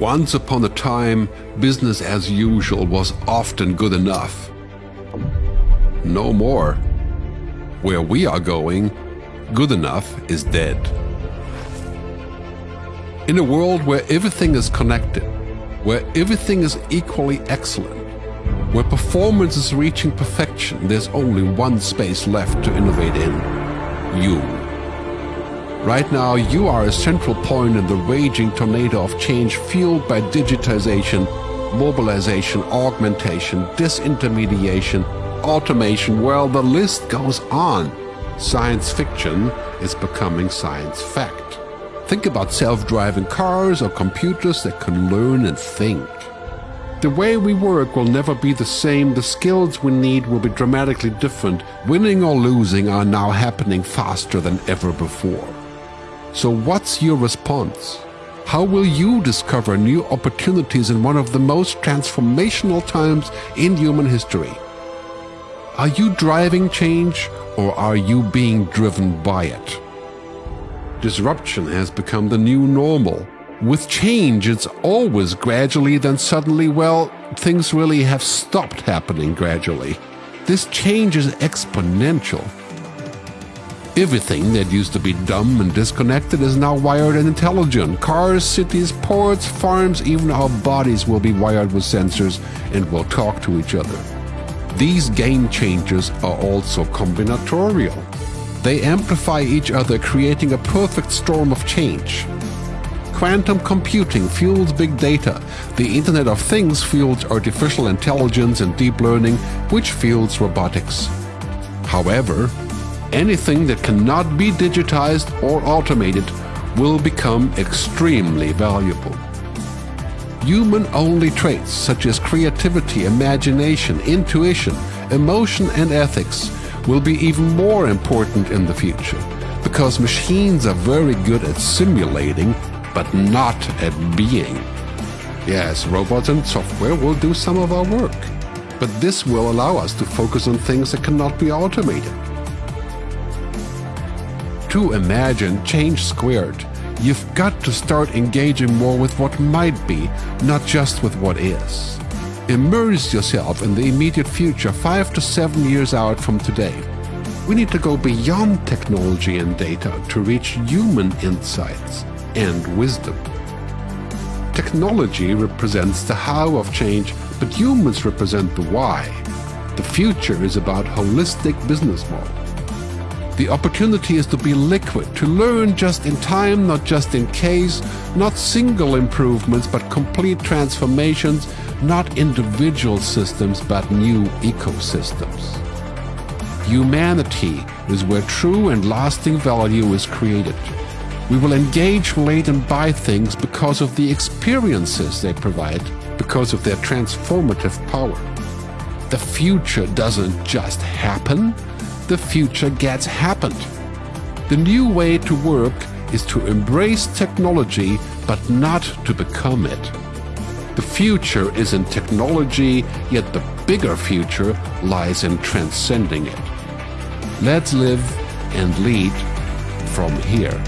Once upon a time, business as usual was often good enough. No more. Where we are going, good enough is dead. In a world where everything is connected, where everything is equally excellent, where performance is reaching perfection, there's only one space left to innovate in. You. Right now, you are a central point in the raging tornado of change fueled by digitization, mobilization, augmentation, disintermediation, automation, well, the list goes on. Science fiction is becoming science fact. Think about self-driving cars or computers that can learn and think. The way we work will never be the same, the skills we need will be dramatically different. Winning or losing are now happening faster than ever before. So what's your response? How will you discover new opportunities in one of the most transformational times in human history? Are you driving change or are you being driven by it? Disruption has become the new normal. With change, it's always gradually, then suddenly, well, things really have stopped happening gradually. This change is exponential. Everything that used to be dumb and disconnected is now wired and intelligent. Cars, cities, ports, farms, even our bodies will be wired with sensors and will talk to each other. These game changers are also combinatorial. They amplify each other, creating a perfect storm of change. Quantum computing fuels big data. The Internet of Things fuels artificial intelligence and deep learning, which fuels robotics. However, anything that cannot be digitized or automated will become extremely valuable. Human-only traits such as creativity, imagination, intuition, emotion and ethics will be even more important in the future because machines are very good at simulating but not at being. Yes, robots and software will do some of our work, but this will allow us to focus on things that cannot be automated. To imagine change squared, you've got to start engaging more with what might be, not just with what is. Immerse yourself in the immediate future, five to seven years out from today. We need to go beyond technology and data to reach human insights and wisdom. Technology represents the how of change, but humans represent the why. The future is about holistic business model. The opportunity is to be liquid, to learn just in time, not just in case, not single improvements, but complete transformations, not individual systems, but new ecosystems. Humanity is where true and lasting value is created. We will engage, relate and buy things because of the experiences they provide, because of their transformative power. The future doesn't just happen, the future gets happened. The new way to work is to embrace technology but not to become it. The future is in technology, yet the bigger future lies in transcending it. Let's live and lead from here.